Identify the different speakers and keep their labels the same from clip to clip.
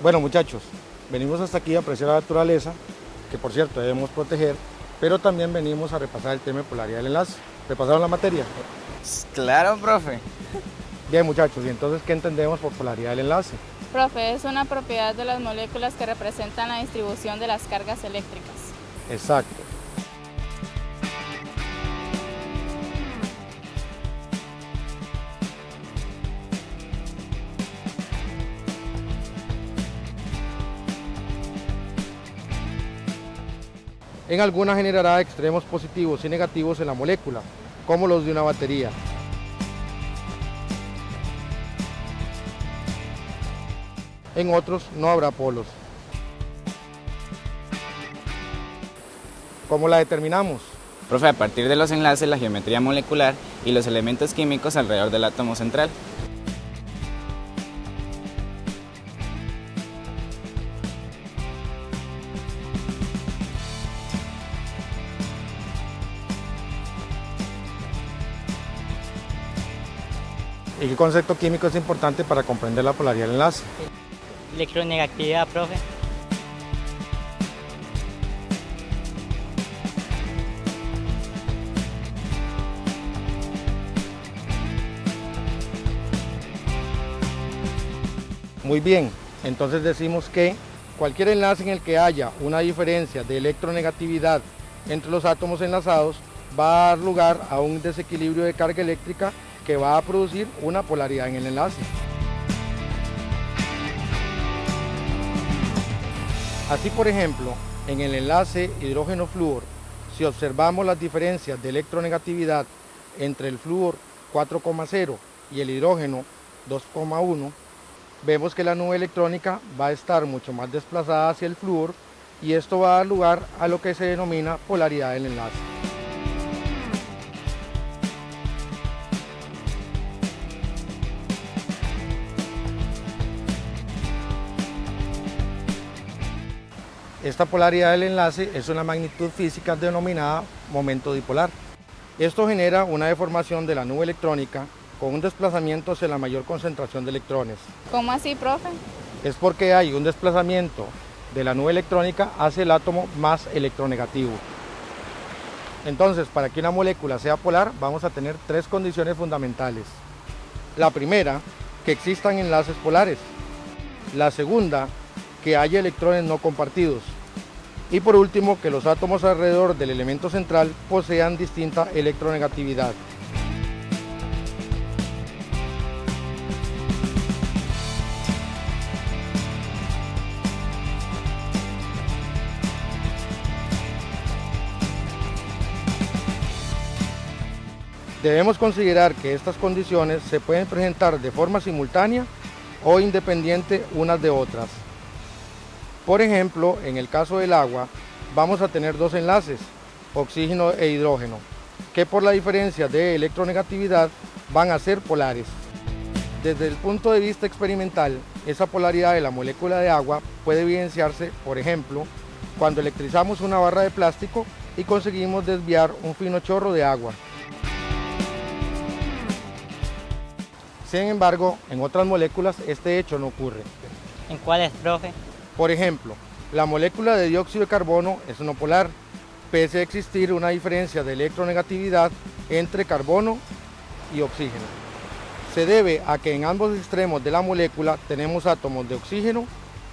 Speaker 1: Bueno muchachos, venimos hasta aquí a apreciar la naturaleza, que por cierto debemos proteger, pero también venimos a repasar el tema de polaridad del enlace. ¿Repasaron la materia?
Speaker 2: Claro, profe.
Speaker 1: Bien muchachos, ¿y entonces qué entendemos por polaridad del enlace?
Speaker 3: Profe, es una propiedad de las moléculas que representan la distribución de las cargas eléctricas.
Speaker 1: Exacto. En algunas generará extremos positivos y negativos en la molécula, como los de una batería. En otros no habrá polos. ¿Cómo la determinamos?
Speaker 2: Profe, a partir de los enlaces, la geometría molecular y los elementos químicos alrededor del átomo central.
Speaker 1: ¿Y qué concepto químico es importante para comprender la polaridad del enlace?
Speaker 4: Electronegatividad, profe.
Speaker 1: Muy bien, entonces decimos que cualquier enlace en el que haya una diferencia de electronegatividad entre los átomos enlazados va a dar lugar a un desequilibrio de carga eléctrica que va a producir una polaridad en el enlace. Así por ejemplo, en el enlace hidrógeno-flúor, si observamos las diferencias de electronegatividad entre el flúor 4,0 y el hidrógeno 2,1, vemos que la nube electrónica va a estar mucho más desplazada hacia el flúor y esto va a dar lugar a lo que se denomina polaridad del enlace. Esta polaridad del enlace es una magnitud física denominada momento dipolar. Esto genera una deformación de la nube electrónica con un desplazamiento hacia la mayor concentración de electrones.
Speaker 3: ¿Cómo así, profe?
Speaker 1: Es porque hay un desplazamiento de la nube electrónica hacia el átomo más electronegativo. Entonces, para que una molécula sea polar, vamos a tener tres condiciones fundamentales. La primera, que existan enlaces polares. La segunda, que haya electrones no compartidos. Y por último, que los átomos alrededor del elemento central posean distinta electronegatividad. Debemos considerar que estas condiciones se pueden presentar de forma simultánea o independiente unas de otras. Por ejemplo, en el caso del agua, vamos a tener dos enlaces, oxígeno e hidrógeno, que por la diferencia de electronegatividad van a ser polares. Desde el punto de vista experimental, esa polaridad de la molécula de agua puede evidenciarse, por ejemplo, cuando electrizamos una barra de plástico y conseguimos desviar un fino chorro de agua. Sin embargo, en otras moléculas este hecho no ocurre.
Speaker 4: ¿En cuáles, profe?
Speaker 1: Por ejemplo, la molécula de dióxido de carbono es no polar, pese a existir una diferencia de electronegatividad entre carbono y oxígeno. Se debe a que en ambos extremos de la molécula tenemos átomos de oxígeno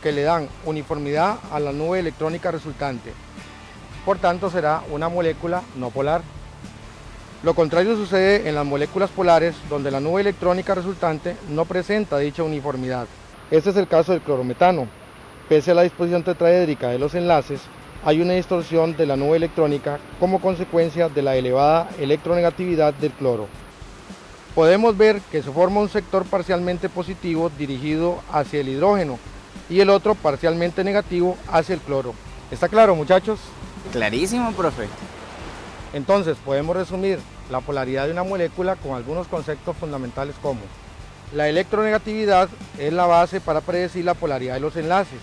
Speaker 1: que le dan uniformidad a la nube electrónica resultante. Por tanto, será una molécula no polar. Lo contrario sucede en las moléculas polares, donde la nube electrónica resultante no presenta dicha uniformidad. Este es el caso del clorometano. Pese a la disposición tetraédrica de los enlaces, hay una distorsión de la nube electrónica como consecuencia de la elevada electronegatividad del cloro. Podemos ver que se forma un sector parcialmente positivo dirigido hacia el hidrógeno y el otro parcialmente negativo hacia el cloro. ¿Está claro muchachos?
Speaker 2: Clarísimo, profe.
Speaker 1: Entonces podemos resumir la polaridad de una molécula con algunos conceptos fundamentales como la electronegatividad es la base para predecir la polaridad de los enlaces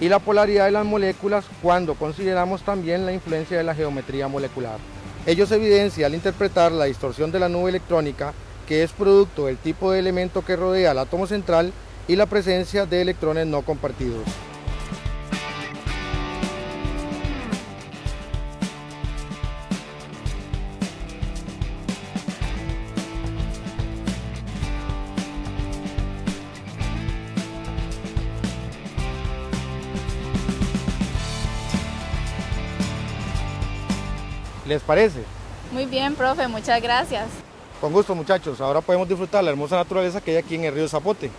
Speaker 1: y la polaridad de las moléculas cuando consideramos también la influencia de la geometría molecular. Ello se evidencia al interpretar la distorsión de la nube electrónica que es producto del tipo de elemento que rodea el átomo central y la presencia de electrones no compartidos. ¿Les parece?
Speaker 3: Muy bien, profe, muchas gracias.
Speaker 1: Con gusto muchachos, ahora podemos disfrutar la hermosa naturaleza que hay aquí en el río Zapote.